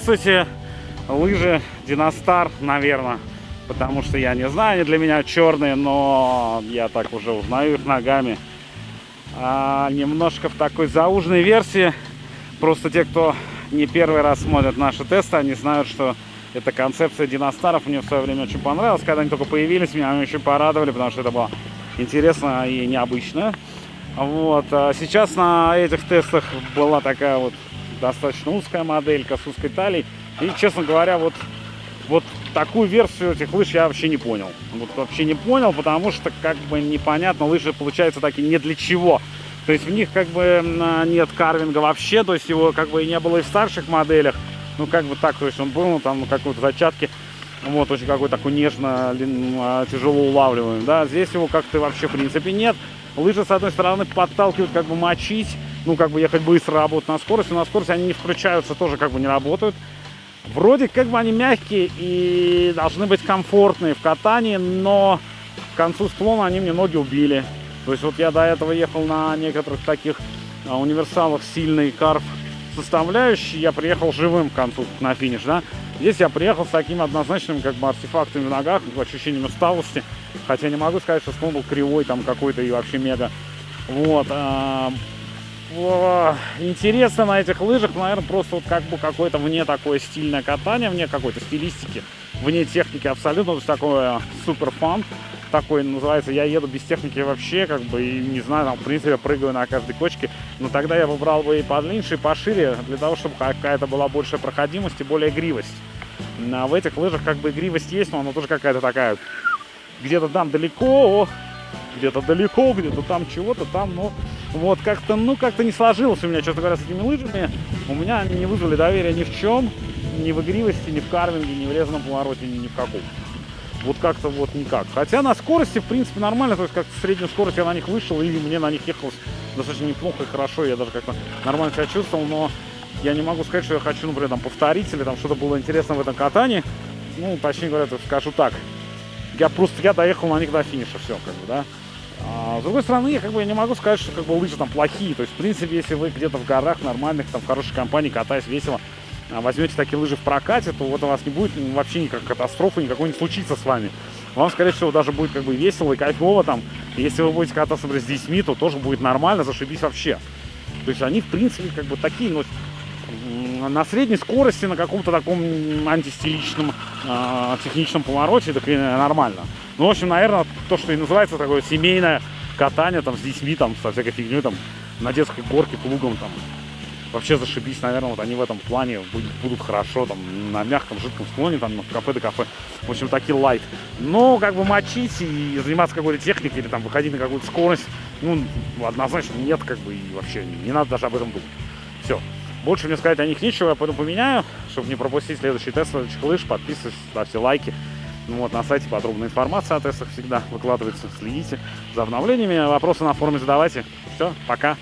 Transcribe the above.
Здравствуйте, лыжи Диностар, наверное, потому что я не знаю, они для меня черные, но я так уже узнаю их ногами. А, немножко в такой зауженной версии, просто те, кто не первый раз смотрят наши тесты, они знают, что эта концепция Диностаров мне в свое время очень понравилась, когда они только появились, меня они очень порадовали, потому что это было интересно и необычно. Вот. А сейчас на этих тестах была такая вот достаточно узкая моделька с узкой талией. И, честно говоря, вот, вот такую версию этих лыж я вообще не понял. Вот вообще не понял, потому что как бы непонятно, лыжи получаются такие не для чего. То есть в них как бы нет карвинга вообще, то есть его как бы и не было и в старших моделях. Ну как бы так, то есть он был, ну там ну, какой-то зачатки, вот очень какой такой нежно, а, тяжело улавливаемый. Да, здесь его как-то вообще в принципе нет. Лыжи с одной стороны подталкивают как бы мочить, ну, как бы ехать быстро, работать на скорости. На скорости они не включаются, тоже как бы не работают. Вроде как бы они мягкие и должны быть комфортные в катании, но к концу склона они мне ноги убили. То есть вот я до этого ехал на некоторых таких а, универсалах сильный карф составляющий, я приехал живым к концу, на финиш, да. Здесь я приехал с такими однозначными как бы артефактами в ногах, ощущением усталости. Хотя не могу сказать, что склон был кривой там какой-то и вообще мега. Вот. А, интересно на этих лыжах, наверное, просто вот как бы какое-то вне такое стильное катание, вне какой-то стилистики, вне техники абсолютно, то есть такое супер фан такой называется, я еду без техники вообще, как бы, и не знаю, там, в принципе, прыгаю на каждой кочке, но тогда я выбрал бы и подлиннее, и пошире, для того, чтобы какая-то была большая проходимость и более игривость. А в этих лыжах как бы игривость есть, но она тоже какая-то такая, где-то там далеко, где-то далеко, где-то там чего-то там, но вот как-то, ну, как-то не сложилось у меня, честно говоря, с этими лыжами. У меня они не вызвали доверия ни в чем, ни в игривости, ни в карвинге, ни в резаном повороте, ни, ни в каком. Вот как-то вот никак. Хотя на скорости, в принципе, нормально. То есть как среднюю скорость я на них вышел, и мне на них ехалось достаточно неплохо и хорошо. Я даже как-то нормально себя чувствовал, но я не могу сказать, что я хочу, например, там, повторить или там что-то было интересно в этом катании. Ну, точнее говоря, скажу так. Я просто я доехал на них до финиша, все, как бы, да. А, с другой стороны, я как бы я не могу сказать, что как бы лыжи там плохие. То есть, в принципе, если вы где-то в горах нормальных, там в хорошей компании катаясь весело, а, возьмете такие лыжи в прокате, то вот у вас не будет вообще никакой катастрофы, никакой не случится с вами. Вам, скорее всего, даже будет как бы весело и кайфово там. Если вы будете кататься, например, с детьми, то тоже будет нормально, зашибись вообще. То есть они, в принципе, как бы такие, но на средней скорости, на каком-то таком антистиличном, э, техничном повороте, так и нормально. Ну, в общем, наверное, то, что и называется такое семейное катание там с детьми, там, со всякой фигней, там, на детской горке, плугом, там, вообще зашибись, наверное, вот они в этом плане будут, будут хорошо, там, на мягком, жидком склоне, там, кафе до кафе, в общем, такие лайт. Но, как бы, мочить и заниматься какой-то техникой, или, там, выходить на какую-то скорость, ну, однозначно нет, как бы, и вообще не надо даже об этом думать. Все. Больше мне сказать о них нечего, я пойду поменяю, чтобы не пропустить следующий тест следующих лыж. Подписывайтесь, ставьте лайки. Ну вот, на сайте подробная информация о тестах всегда выкладывается. Следите за обновлениями. Вопросы на форуме задавайте. Все, пока.